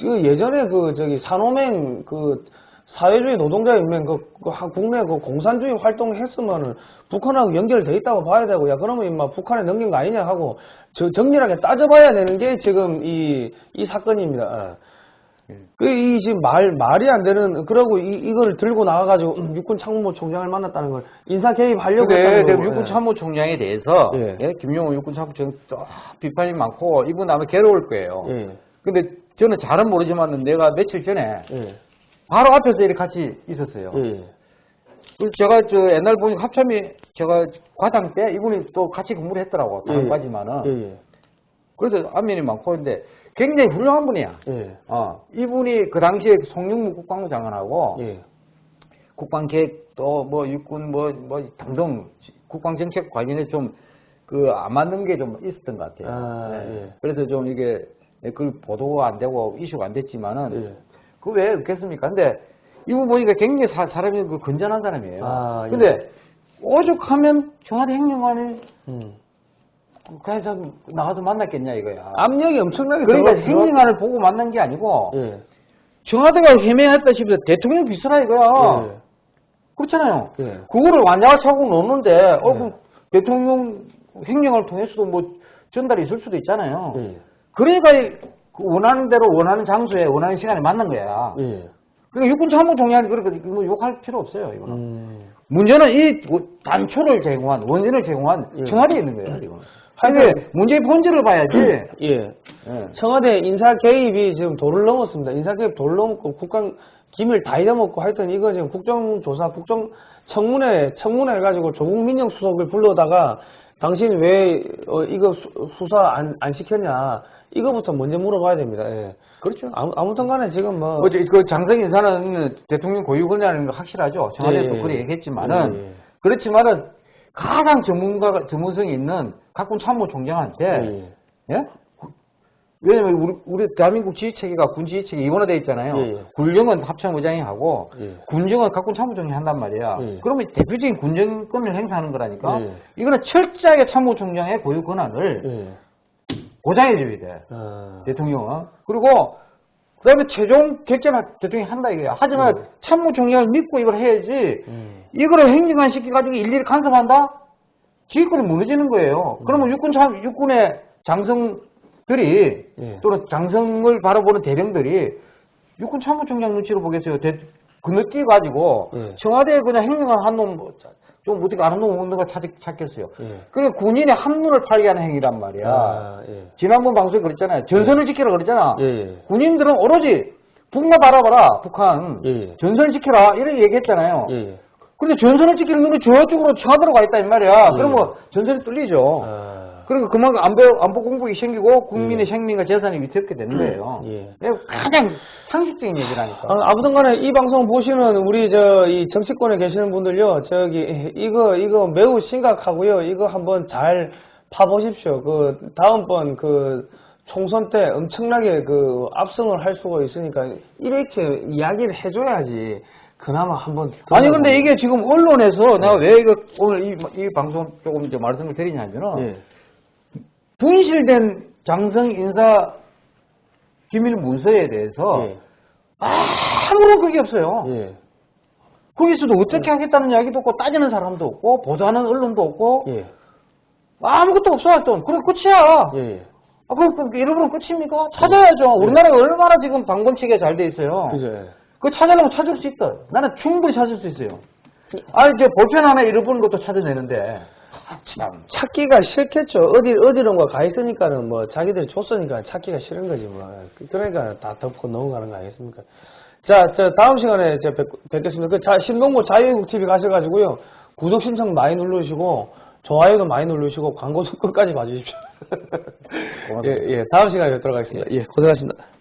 그 예전에 그 저기 산호맹 그 사회주의 노동자 연맹 그, 그 한- 국내 그 공산주의 활동했으면은 북한하고 연결돼 있다고 봐야 되고 야 그러면 임마 북한에 넘긴 거 아니냐 하고 저 정밀하게 따져봐야 되는 게 지금 이 이 사건입니다. 그이 지금 말 말이 안 되는 그러고 이 이거를 들고 나와가지고 음, 육군 참모부 총장을 만났다는 걸 인사 개입하려고 근데 했다는 지금 육군 예. 참모총장에 대해서 예. 예, 김용호 육군 참모총장 또 비판이 많고 이분 아마 괴로울 거예요. 예. 근데 저는 잘은 모르지만 내가 며칠 전에 예. 바로 앞에서 이렇게 같이 있었어요. 예. 그래서 제가 저 옛날 보니까 합참이 제가 과장 때 이분이 또 같이 근무를 했더라고 예. 다음까지만은 예. 그래서 안면이 많고 근데 굉장히 훌륭한 분이야. 예. 어, 이분이 그 당시에 송영무 국방부 장관하고 예. 국방계획 또 뭐 육군 뭐뭐 등등 국방정책 관련해 좀 그 안 맞는 게 좀 있었던 것 같아요. 아, 네. 예. 그래서 좀 이게 그 보도가 안 되고 이슈가 안 됐지만은 예. 그왜 없겠습니까? 근데 이분 보니까 굉장히 사, 사람이 그 건전한 사람이에요. 아, 예. 근데 오죽하면 청와대 행정관이 음. 그래서 나가서 만났겠냐 이거야. 압력이 엄청나게 그러니까 행정관을 보고 만난 게 아니고 예. 청와대가 헤매했다 싶어서 대통령 비서라 이거야. 예. 그렇잖아요. 예. 그거를 완장을 차고 놓는데 어, 예. 그럼 대통령 행정을 통해서도 뭐 전달이 있을 수도 있잖아요. 예. 그러니까 이- 그 원하는 대로 원하는 장소에 원하는 시간에 만난 거야. 예. 그러니까 육군 참모총장이 그렇게 뭐 욕할 필요 없어요. 이거는. 음. 문제는 이 단초를 제공한 원인을 제공한 예. 청와대에 있는 거예요. 이거. 하여튼- 문제의 본질을 봐야지. 예. 예. 청와대 인사 개입이 지금 도를 넘었습니다. 인사 개입 도를 넘었고 국감 기밀 다 잊어먹고 하여튼 이거 지금 국정조사 국정 청문회 청문회 해가지고 조국 민정 수석을 불러다가 당신 왜 어, 이거 수, 사 안, 안 시켰냐 이거부터 먼저 물어봐야 됩니다. 예. 그렇죠. 아무, 아무튼 간에 지금 뭐 어제 그 장성 인사는 대통령 고유권이라는 거 확실하죠. 청와대도 예, 예. 그래 얘기했지만은 예, 예. 그렇지만은 가장 전문가가 전문성이 있는 각군 참모총장한테 예. 예? 구- 왜냐면 우리, 우리 대한민국 지휘 체계가 군 지휘 체계 이원화되어 있잖아요. 예, 예. 군령은 합참의장이 하고 예. 군정은 각군 참모총장이 한단 말이야. 예. 그러면 대표적인 군정권을 행사하는 거라니까. 예. 이거는 철저하게 참모총장의 고유 권한을 예. 보장해줘야 돼. 어, 대통령은. 그리고 그 다음에 최종 결정을 대통령이 한다 이거야. 하지만 참모총장을 믿고 이걸 해야지. 음. 이거를 행정관 시켜가지고 일일이 간섭한다? 지휘권이 무너지는 거예요. 그러면 육군 참, 육군의 장성들이 예. 또는 장성을 바라보는 대령들이 육군 참모총장 눈치로 보겠어요. 대, 건너뛰어가지고 예. 청와대에 그냥 행정관 한 놈, 뭐 좀 어떻게 없는 거 찾, 찾겠어요. 예. 그게 군인의 한눈을 팔게 하는 행위란 말이야. 아, 예. 지난번 방송에 그랬잖아요. 전선을 지키라 그랬잖아. 예, 예. 군인들은 오로지 북만 바라봐라, 북한. 예, 예. 전선을 지켜라. 이렇게 얘기했잖아요. 예, 예. 근데 전선을 지키는 눈이 저쪽으로 쳐들어 가 있다 이 말이야. 예. 그러면 전선이 뚫리죠. 아, 그러니까 그만큼 안보, 안보 공복이 생기고 국민의 생명과 재산이 위태롭게 되는 거예요. 예. 이거 가장 상식적인 얘기라니까. 아, 아무튼 간에 이 방송 보시는 우리 저 이 정치권에 계시는 분들요. 저기 이거 이거 매우 심각하고요. 이거 한번 잘 파보십시오. 그 다음번 그 총선 때 엄청나게 그 압승을 할 수가 있으니까 이렇게 이야기를 해줘야지 그나마 한번 아니 근데 이게 지금 언론에서 내가 왜 이거 오늘 이, 이 방송 조금 이제 말씀을 드리냐면은 예. 분실된 장성 인사 기밀 문서에 대해서 예. 아무런 그게 없어요. 예. 거기서도 어떻게 하겠다는 이야기도 없고 따지는 사람도 없고 보도하는 언론도 없고 예. 아무것도 없어 하여튼 그럼 끝이야. 예. 아, 그럼 그 잃어버리면 끝입니까? 찾아야죠. 우리나라가 얼마나 지금 방범체계 잘돼 있어요. 그죠. 예. 그거 찾으려면 찾을 수 있다. 나는 충분히 찾을 수 있어요. 아니, 이제 볼펜 하나 잃어버린 것도 찾아내는데. 아, 참. 찾기가 싫겠죠. 어디 어디론가 가 있으니까는 뭐 자기들이 줬으니까 찾기가 싫은 거지 뭐. 그러니까 다 덮고 넘어가는 거 아니겠습니까? 자, 저 다음 시간에 저 뵙, 뵙겠습니다. 그 자, 신동보 자유국 TV 가셔가지고요 구독 신청 많이 누르시고 좋아요도 많이 누르시고 광고도 끝까지 봐주십시오. 예, 예, 다음 시간에 뵙도록 하겠습니다. 예, 고생하셨습니다.